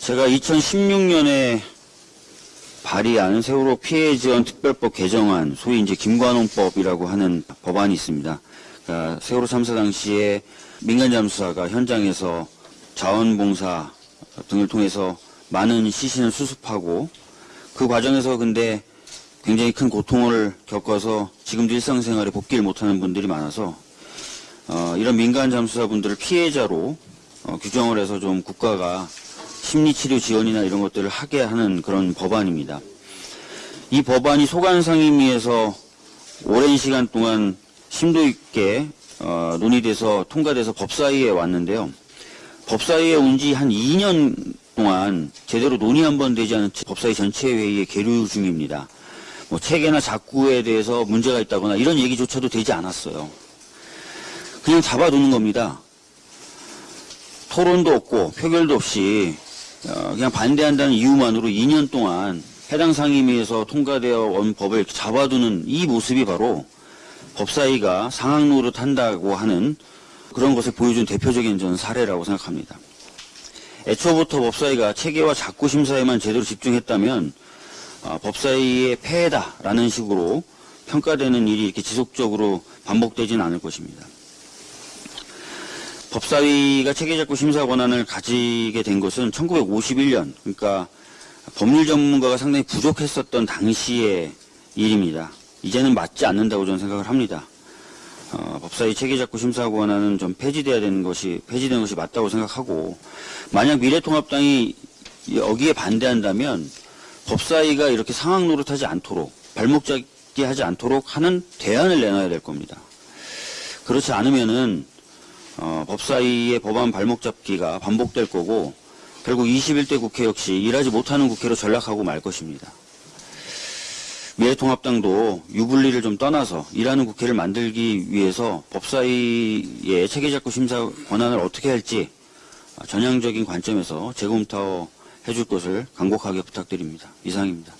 제가 2016년에 발의한 세월호 피해 지원 특별법 개정안, 소위 이제 김관홍법이라고 하는 법안이 있습니다. 그러니까 세월호 참사 당시에 민간 잠수사가 현장에서 자원봉사 등을 통해서 많은 시신을 수습하고 그 과정에서 근데 굉장히 큰 고통을 겪어서 지금도 일상생활에 복귀를 못하는 분들이 많아서 어, 이런 민간 잠수사분들을 피해자로 어, 규정을 해서 좀 국가가 심리치료 지원이나 이런 것들을 하게 하는 그런 법안입니다. 이 법안이 소관상임위에서 오랜 시간 동안 심도 있게 어, 논의돼서 통과돼서 법사위에 왔는데요. 법사위에 온 지 한 2년 동안 제대로 논의 한 번 되지 않은 채 법사위 전체 회의에 계류 중입니다. 뭐 체계나 작구에 대해서 문제가 있다거나 이런 얘기조차도 되지 않았어요. 그냥 잡아두는 겁니다. 토론도 없고 표결도 없이 어, 그냥 반대한다는 이유만으로 2년 동안 해당 상임위에서 통과되어 온 법을 잡아두는 이 모습이 바로 법사위가 상황 노릇한다고 하는 그런 것을 보여준 대표적인 전 사례라고 생각합니다. 애초부터 법사위가 체계와 작구 심사에만 제대로 집중했다면 어, 법사위의 폐해다라는 식으로 평가되는 일이 이렇게 지속적으로 반복되지는 않을 것입니다. 법사위가 체계작구 심사 권한을 가지게 된 것은 1951년, 그러니까 법률 전문가가 상당히 부족했었던 당시의 일입니다. 이제는 맞지 않는다고 저는 생각을 합니다. 어, 법사위 체계작구 심사 권한은 좀 폐지돼야 되는 것이 폐지되는 것이 맞다고 생각하고 만약 미래통합당이 여기에 반대한다면 법사위가 이렇게 상황 노릇하지 않도록 발목 잡기 하지 않도록 하는 대안을 내놔야 될 겁니다. 그렇지 않으면은 어, 법사위의 법안 발목 잡기가 반복될 거고 결국 21대 국회 역시 일하지 못하는 국회로 전락하고 말 것입니다. 미래통합당도 유불리를 좀 떠나서 일하는 국회를 만들기 위해서 법사위의 체계작구 심사 권한을 어떻게 할지 전향적인 관점에서 재검토 해 줄 것을 간곡하게 부탁드립니다. 이상입니다.